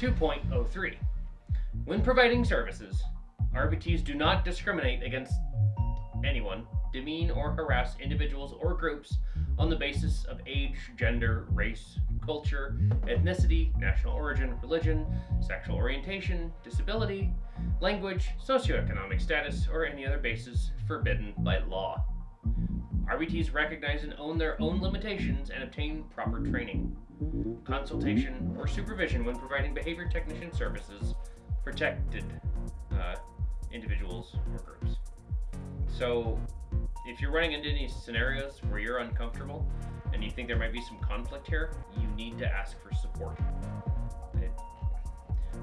2.03 When providing services, RBTs do not discriminate against anyone, demean or harass individuals or groups on the basis of age, gender, race, culture, ethnicity, national origin, religion, sexual orientation, disability, language, socioeconomic status, or any other basis forbidden by law. RBTs recognize and own their own limitations and obtain proper training, consultation, or supervision when providing behavior technician services protected uh, individuals or groups. So, if you're running into any scenarios where you're uncomfortable and you think there might be some conflict here, you need to ask for support. It,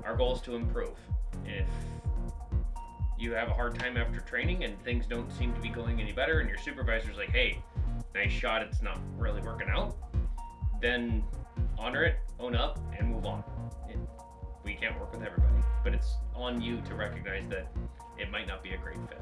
our goal is to improve. If you have a hard time after training and things don't seem to be going any better, and your supervisor's like, hey, nice shot, it's not really working out, then honor it, own up, and move on. It, we can't work with everybody, but it's on you to recognize that it might not be a great fit.